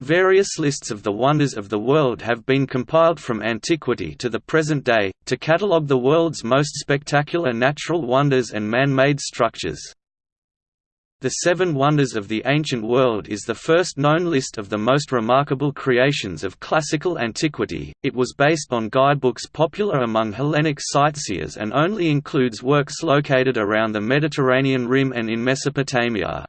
Various lists of the wonders of the world have been compiled from antiquity to the present day, to catalogue the world's most spectacular natural wonders and man-made structures. The Seven Wonders of the Ancient World is the first known list of the most remarkable creations of classical antiquity. It was based on guidebooks popular among Hellenic sightseers and only includes works located around the Mediterranean rim and in Mesopotamia.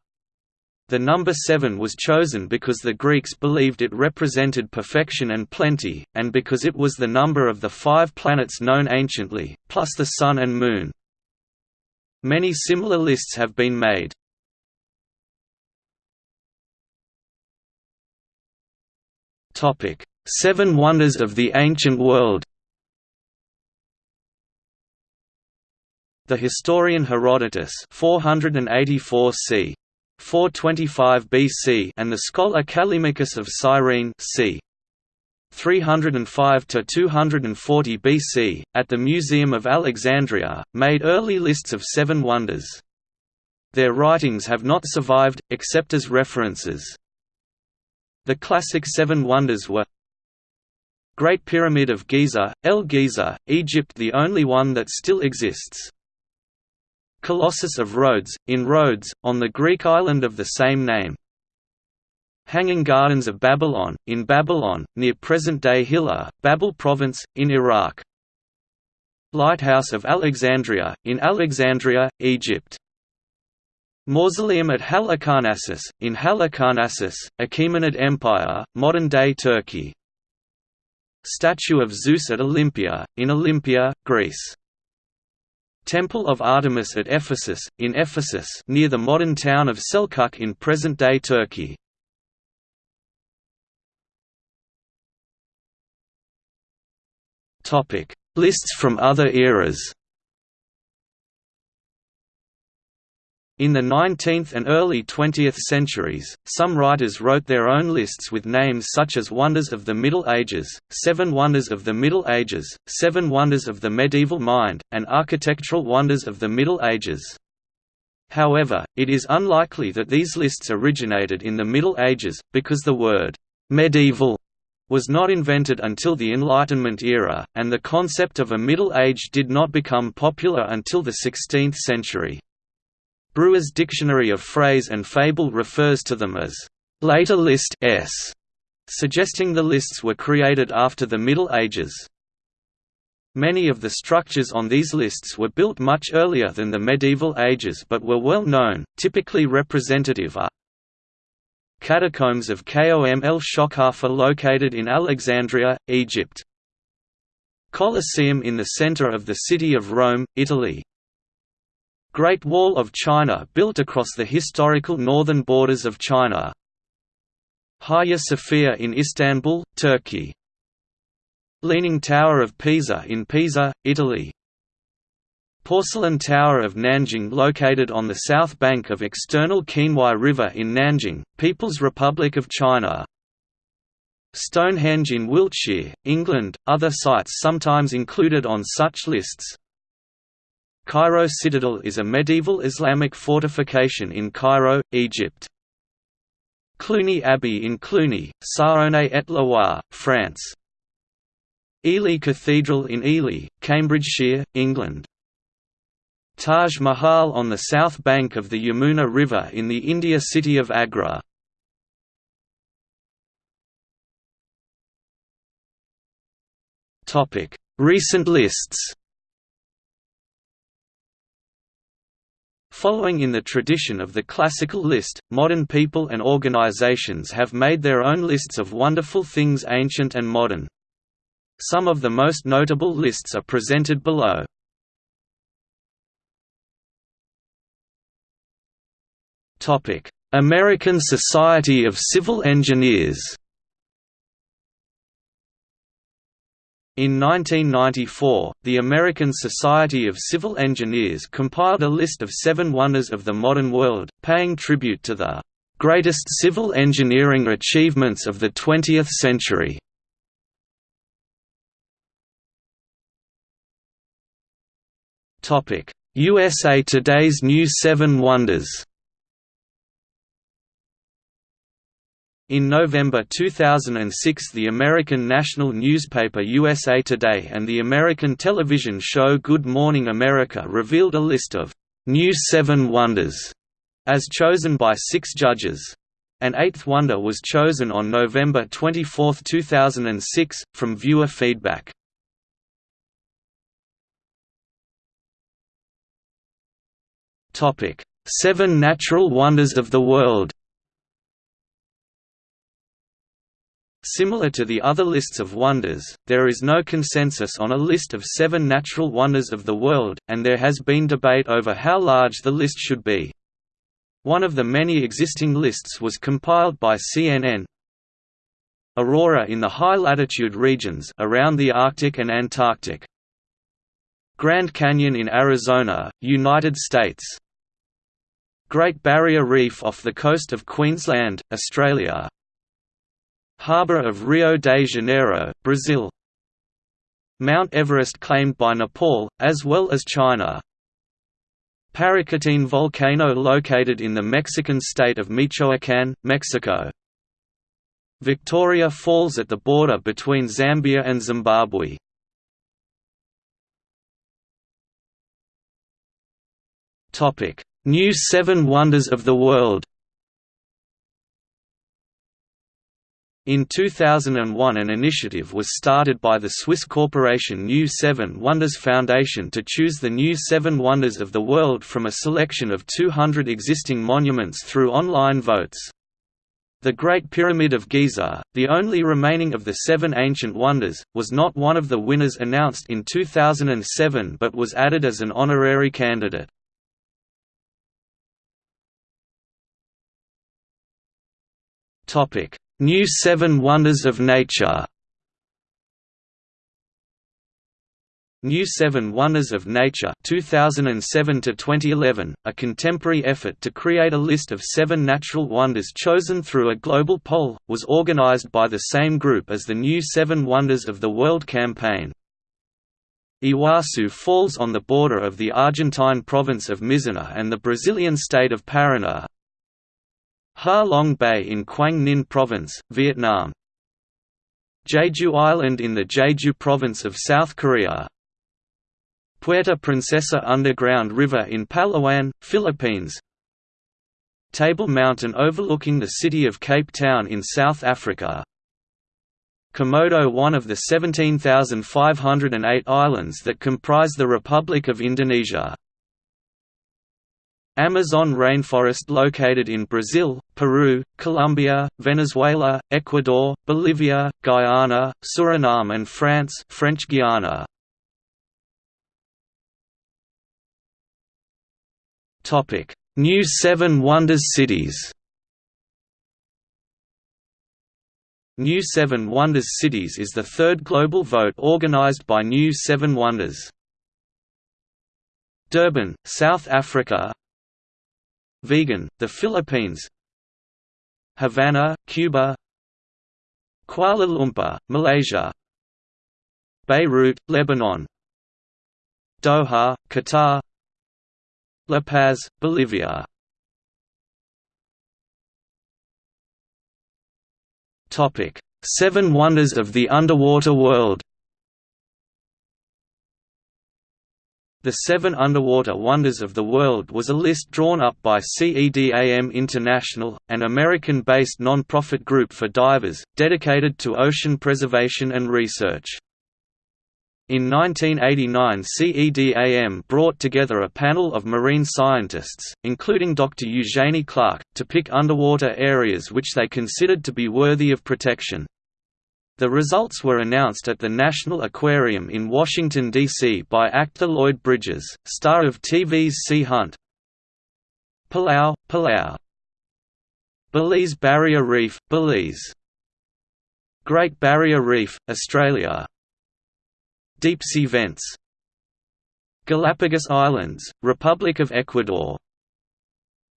The number seven was chosen because the Greeks believed it represented perfection and plenty, and because it was the number of the five planets known anciently, plus the Sun and Moon. Many similar lists have been made. Seven Wonders of the Ancient World. The historian Herodotus 484 c. 425 BC and the scholar Callimachus of Cyrene c. 305 to 240 BC, at the Museum of Alexandria, made early lists of seven wonders. Their writings have not survived, except as references. The classic Seven Wonders were Great Pyramid of Giza, El Giza, Egypt the only one that still exists. Colossus of Rhodes, in Rhodes, on the Greek island of the same name. Hanging Gardens of Babylon, in Babylon, near present-day Hilla, Babel Province, in Iraq. Lighthouse of Alexandria, in Alexandria, Egypt. Mausoleum at Halicarnassus, in Halicarnassus, Achaemenid Empire, modern-day Turkey. Statue of Zeus at Olympia, in Olympia, Greece. Temple of Artemis at Ephesus, in Ephesus near the modern town of Selçuk in present-day Turkey. Lists from other eras In the 19th and early 20th centuries, some writers wrote their own lists with names such as Wonders of the Middle Ages, Seven Wonders of the Middle Ages, Seven Wonders of the Medieval Mind, and Architectural Wonders of the Middle Ages. However, it is unlikely that these lists originated in the Middle Ages, because the word «medieval» was not invented until the Enlightenment era, and the concept of a Middle Age did not become popular until the 16th century. Brewer's Dictionary of Phrase and Fable refers to them as later list s, suggesting the lists were created after the Middle Ages. Many of the structures on these lists were built much earlier than the medieval ages but were well known, typically representative are Catacombs of Kom el Shokhafa located in Alexandria, Egypt Colosseum in the center of the city of Rome, Italy Great Wall of China built across the historical northern borders of China. Hagia Sophia in Istanbul, Turkey. Leaning Tower of Pisa in Pisa, Italy. Porcelain Tower of Nanjing located on the south bank of external Qinhuai River in Nanjing, People's Republic of China. Stonehenge in Wiltshire, England, other sites sometimes included on such lists, Cairo Citadel is a medieval Islamic fortification in Cairo, Egypt. Cluny Abbey in Cluny, Saône-et-Loire, France. Ely Cathedral in Ely, Cambridgeshire, England. Taj Mahal on the south bank of the Yamuna River in the India city of Agra. Recent lists Following in the tradition of the classical list, modern people and organizations have made their own lists of wonderful things ancient and modern. Some of the most notable lists are presented below. American Society of Civil Engineers In 1994, the American Society of Civil Engineers compiled a list of seven wonders of the modern world, paying tribute to the "...greatest civil engineering achievements of the 20th century." USA Today's New Seven Wonders In November 2006 the American national newspaper USA Today and the American television show Good Morning America revealed a list of «New Seven Wonders» as chosen by six judges. An eighth wonder was chosen on November 24, 2006, from viewer feedback. Seven Natural Wonders of the World Similar to the other lists of wonders, there is no consensus on a list of seven natural wonders of the world, and there has been debate over how large the list should be. One of the many existing lists was compiled by CNN Aurora in the high-latitude regions around the Arctic and Antarctic. Grand Canyon in Arizona, United States. Great Barrier Reef off the coast of Queensland, Australia Harbour of Rio de Janeiro, Brazil. Mount Everest claimed by Nepal, as well as China. Paricutin volcano located in the Mexican state of Michoacán, Mexico. Victoria Falls at the border between Zambia and Zimbabwe. New Seven Wonders of the World In 2001 an initiative was started by the Swiss corporation New Seven Wonders Foundation to choose the new Seven Wonders of the World from a selection of 200 existing monuments through online votes. The Great Pyramid of Giza, the only remaining of the seven ancient wonders, was not one of the winners announced in 2007 but was added as an honorary candidate. Topic New Seven Wonders of Nature New Seven Wonders of Nature 2007 to 2011, a contemporary effort to create a list of seven natural wonders chosen through a global poll, was organized by the same group as the New Seven Wonders of the World campaign. Iguazu falls on the border of the Argentine province of Misiones and the Brazilian state of Paraná, Ha Long Bay in Quang Ninh Province, Vietnam. Jeju Island in the Jeju Province of South Korea. Puerto Princesa Underground River in Palawan, Philippines. Table Mountain overlooking the city of Cape Town in South Africa. Komodo one of the 17,508 islands that comprise the Republic of Indonesia Amazon rainforest located in Brazil, Peru, Colombia, Venezuela, Ecuador, Bolivia, Guyana, Suriname and France French Guiana. New Seven Wonders cities New Seven Wonders Cities is the third global vote organized by New Seven Wonders. Durban, South Africa Vigan, the Philippines Havana, Cuba Kuala Lumpur, Malaysia Beirut, Lebanon Doha, Qatar La Paz, Bolivia. Seven Wonders of the Underwater World The Seven Underwater Wonders of the World was a list drawn up by CEDAM International, an American-based non-profit group for divers, dedicated to ocean preservation and research. In 1989 CEDAM brought together a panel of marine scientists, including Dr. Eugenie Clark, to pick underwater areas which they considered to be worthy of protection. The results were announced at the National Aquarium in Washington, D.C. by actor Lloyd Bridges, star of TV's Sea Hunt. Palau, Palau Belize Barrier Reef, Belize Great Barrier Reef, Australia Deep-sea vents Galapagos Islands, Republic of Ecuador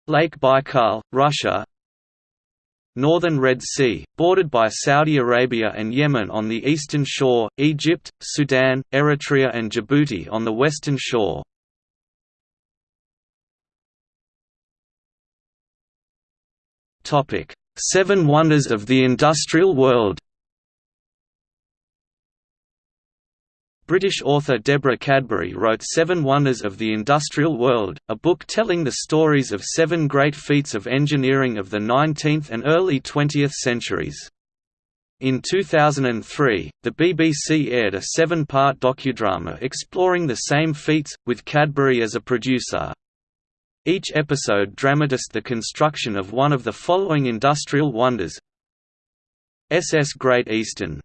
Lake Baikal, Russia Northern Red Sea, bordered by Saudi Arabia and Yemen on the eastern shore, Egypt, Sudan, Eritrea and Djibouti on the western shore. Seven Wonders of the Industrial World British author Deborah Cadbury wrote Seven Wonders of the Industrial World, a book telling the stories of seven great feats of engineering of the 19th and early 20th centuries. In 2003, the BBC aired a seven-part docudrama exploring the same feats, with Cadbury as a producer. Each episode dramatized the construction of one of the following industrial wonders SS Great Eastern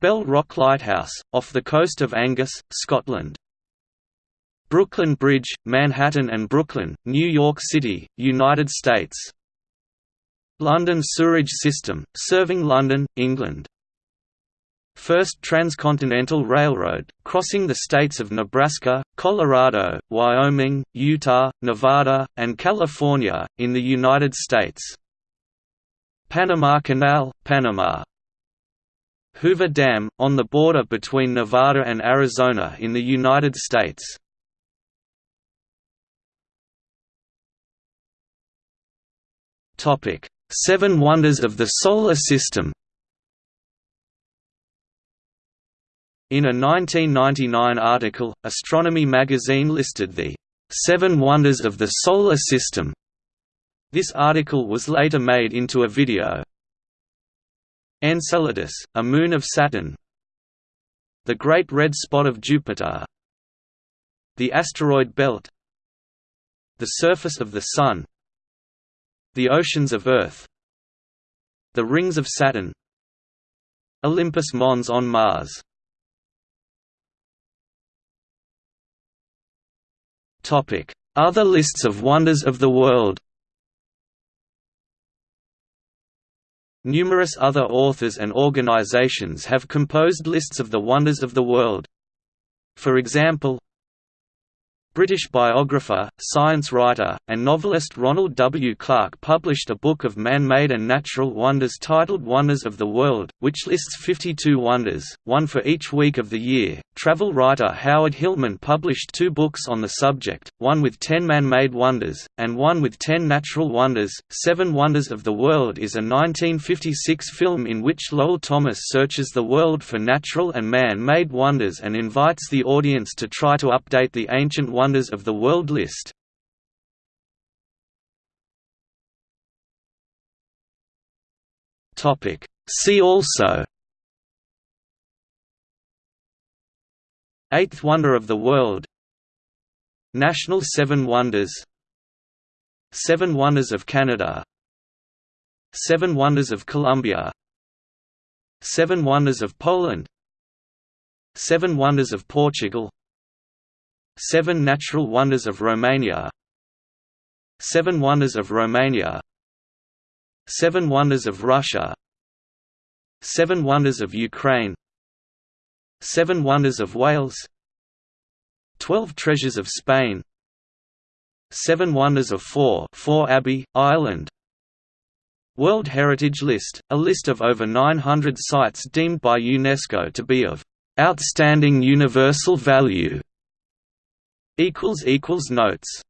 Bell Rock Lighthouse, off the coast of Angus, Scotland. Brooklyn Bridge, Manhattan and Brooklyn, New York City, United States. London Sewerage System, serving London, England. First Transcontinental Railroad, crossing the states of Nebraska, Colorado, Wyoming, Utah, Nevada, and California, in the United States. Panama Canal, Panama Hoover Dam, on the border between Nevada and Arizona in the United States. Seven Wonders of the Solar System In a 1999 article, Astronomy magazine listed the Seven Wonders of the Solar System. This article was later made into a video, Enceladus, a moon of Saturn. The Great Red Spot of Jupiter. The asteroid belt. The surface of the Sun. The oceans of Earth. The rings of Saturn. Olympus Mons on Mars. Other lists of wonders of the world Numerous other authors and organizations have composed lists of the wonders of the world. For example, British biographer, science writer, and novelist Ronald W. Clark published a book of man-made and natural wonders titled Wonders of the World, which lists 52 wonders, one for each week of the year. Travel writer Howard Hillman published two books on the subject, one with 10 man-made wonders, and one with 10 natural wonders. Seven Wonders of the World is a 1956 film in which Lowell Thomas searches the world for natural and man-made wonders and invites the audience to try to update the ancient wonders Wonders of the World list. See also. Eighth Wonder of the World. National Seven Wonders. Seven Wonders of Canada. Seven Wonders of Colombia. Seven Wonders of Poland. Seven Wonders of Portugal Seven Natural Wonders of Romania. Seven Wonders of Romania. Seven Wonders of Russia. Seven Wonders of Ukraine. Seven Wonders of Wales. Twelve Treasures of Spain. Seven Wonders of Fore, Fore Abbey, Ireland. World Heritage List, a list of over 900 sites deemed by UNESCO to be of "...outstanding universal value", Notes